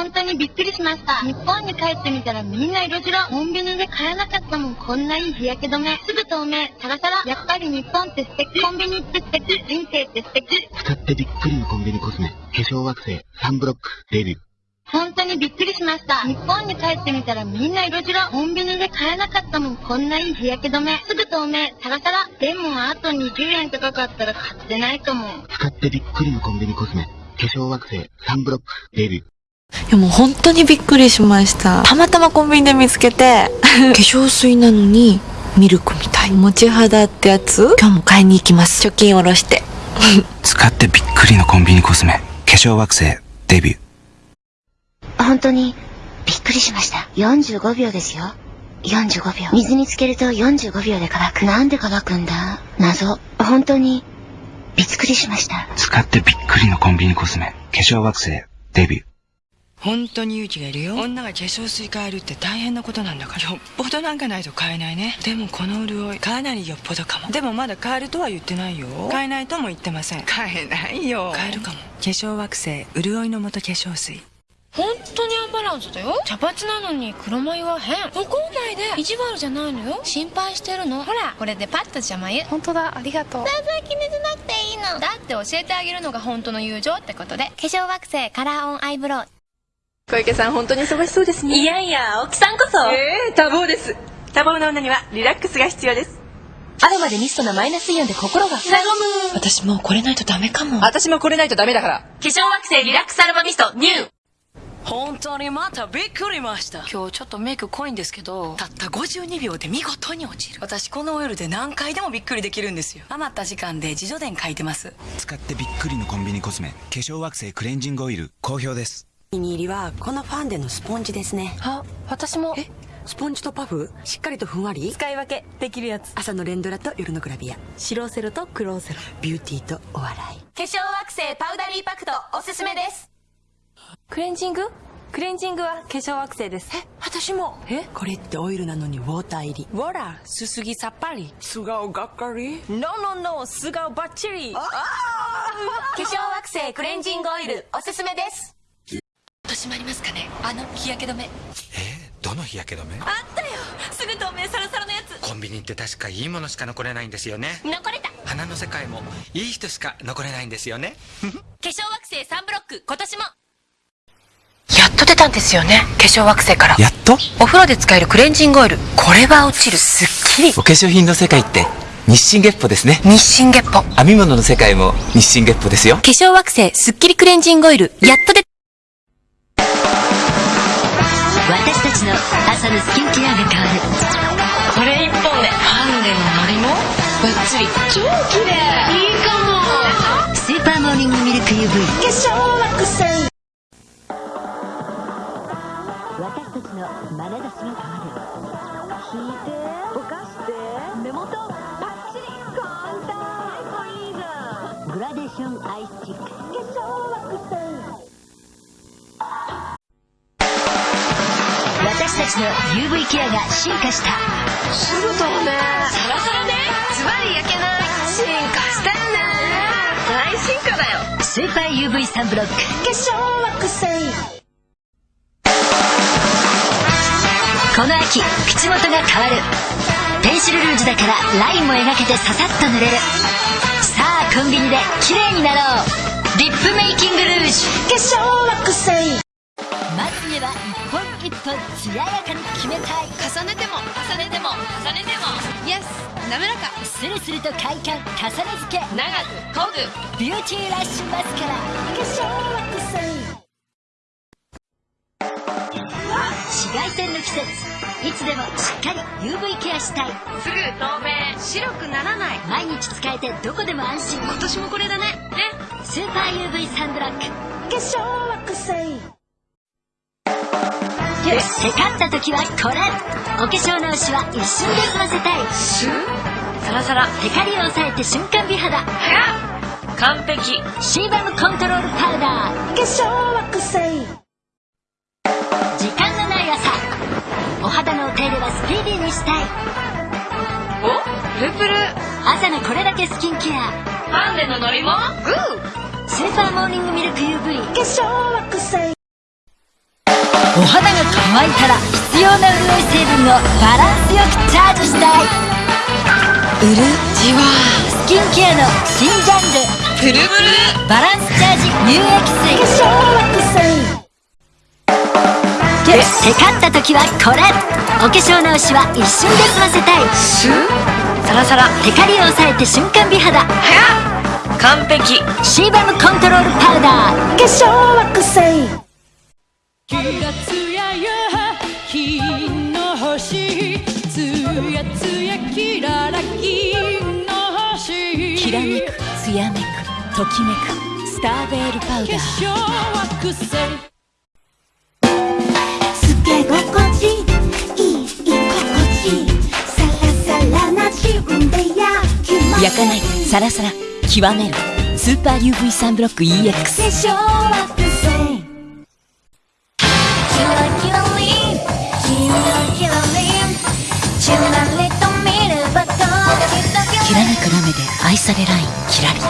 本当にびっくりしました。日本に帰ってみたらみんな色白。コンビニで買えなかったもん。こんないい日焼け止め。すぐ透明。サラサラ。やっぱり日本って素敵。コンビニって素敵。人生って素敵。使ってびっくりのコンビニコスメ。化粧惑星サンブロックデビュー。本当にびっくりしました。日本に帰ってみたらみんな色白。コンビニで買えなかったもん。こんないい日焼け止め。すぐ透明。サラサラ。でもあと20円高かったら買ってないかも。使ってびっくりのコンビニコスメ。化粧惑星サンブロックデビュー。いやもう本当にびっくりしました。たまたまコンビニで見つけて、化粧水なのにミルクみたい。持ち肌ってやつ？今日も買いに行きます。貯金下ろして。使ってびっくりのコンビニコスメ化粧惑星デビュー本当にびっくりしました。45秒ですよ。45秒。水につけると45秒で乾く。なんで乾くんだ？謎。本当にびっくりしました。使ってびっくりのコンビニコスメ化粧惑星デビュー本当に勇気がいるよ。女が化粧水変えるって大変なことなんだから。よっぽどなんかないと買えないね。でもこの潤いかなりよっぽどかも。でもまだ買えるとは言ってないよ。買えないとも言ってません。買えないよ。買えるかも。化粧惑星潤いの素化粧水。本当にアンバランスだよ。茶髪なのに黒眉は変。怒んないで意地悪じゃないのよ。心配してるの。ほらこれでパッと邪魔ゆ本当だ。ありがとう。全然気にしなくていいの。だって教えてあげるのが本当の友情ってことで。化粧惑星カラーオンアイブロウ小池さん本当に忙しそうですね。いやいや、青木さんこそ。ええ多忙です。多忙な女にはリラックスが必要です。アロマでミストのマイナスイオンで心が和む。私もうこれないとダメかも。私もこれないとダメだから。化粧惑星リラックスアロマミストニュー。本当にまたびっくりました。今日ちょっとメイク濃いんですけどたった52秒で見事に落ちる。私このオイルで何回でもびっくりできるんですよ。余った時間で自助伝書いてます。使ってびっくりのコンビニコスメ化粧惑星クレンジングオイル好評ですお気に入りはこのファンデのスポンジですね。あ私も。えスポンジとパフ？しっかりとふんわり？使い分けできるやつ。朝の連ドラと夜のグラビア。白セロと黒セロ。ビューティーとお笑い。化粧惑星パウダリーパクトおすすめです。クレンジング？クレンジングは化粧惑星です。え私も。え？これってオイルなのにウォーター入り。ほらすすぎさっぱり。素顔がっかり？No no no 素顔バッチリ化粧惑星クレンジングオイルおすすめです。と閉まりますかね？あの日焼け止め。えーどの日焼け止め？あったよ。すぐ透明サラサラのやつ。コンビニって確かいいものしか残れないんですよね。残れた。花の世界もいい人しか残れないんですよね。化粧惑星サンブロック今年も。やっと出たんですよね？化粧惑星から。やっと？お風呂で使えるクレンジングオイル。これは落ちる。すっきり。お化粧品の世界って日清月歩ですね。日清月歩。編み物の世界も日清月歩ですよ。化粧惑星スッキリクレンジングオイル。やっと出私たちの朝のスキンケアが変わる。これ一本でハンデのノリもバッチリ超綺麗いいかもスーパーモーニングミルク UV。化粧惑星私たちの眼差しが変わる。引いて、ぼかして、目元、パッチリ、簡単いいじゃんグラデーションアイスチック。化粧惑星ちの UV ケアが進化した。すぐ透明サラサラでズバリ焼けな。い進化したよね。大進化だよ。スーパー UV サンブロック。化粧惑星この秋口元が変わる。ペンシルルージュだからラインも描けてささっと塗れる。さあコンビニで綺麗になろう。リップメイキングルージュ。化粧は一本一本艶やかに決めたい。重ねても重ねても重ねても。イエス滑らか。スルスルと快感重ね付け。長く濃くビューティーラッシュマスカラ。化粧惑星紫外線の季節。いつでもしっかり UV ケアしたい。すぐ透明。白くならない。毎日使えてどこでも安心。今年もこれだね。ね。スーパー UV サンブロック。化粧惑星テカった時はこれ。お化粧直しは一瞬で済ませたい。シュッサラサラテカリを抑えて瞬間美肌。完璧。シーバムコントロールパウダー。化粧惑星時間のない朝。お肌のお手入れはスピーディーにしたい。お？プルプル。朝のこれだけスキンケア。ハンデのノリもグー。スーパーモーニングミルク UV 化粧惑星お肌が乾いたら必要な潤い成分をバランスよくチャージしたい。うるじわ。スキンケアの新ジャンル。プルブル。バランスチャージ乳液水。化粧水テカった時はこれ。お化粧直しは一瞬で済ませたい。シュサラサラ。テカリを抑えて瞬間美肌。完璧。シーバムコントロールパウダー。化粧めくつやめくときめくスターベールパウダー。化粧惑星つけ心地いい心地サラサラな自分で焼きます。焼かないサラサラ極めるスーパー UV サンブロック EX 化粧惑星キラキラリンキラキラリン。チラリと見ればドキドキきらめくラメで愛されラインキラリ。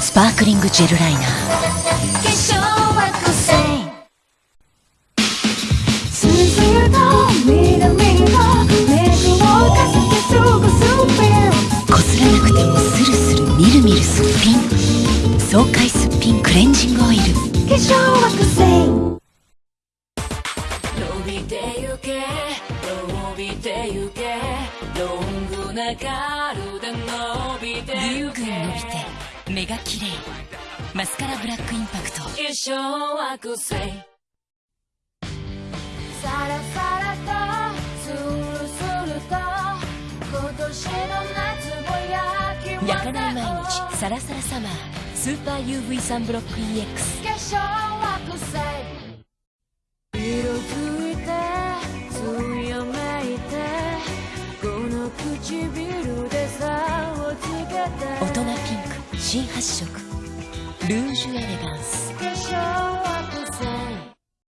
スパークリングジェルライナー。化粧惑星スースーと南のメイクをかけて過ごすビルこすらなくてもスルスルみるみるすっぴん。爽快すっぴんクレンジングオイル。化粧惑星けロングなカールで伸びてぐんぐん伸びゆけて目が綺麗。マスカラブラックインパクト。化粧惑星サラサラとスルスルと今年の夏も焼き焼かない毎日。サラサラサマー。スーパー UV サンブロック EX 化粧惑星色新発色。ルージュエレガンス。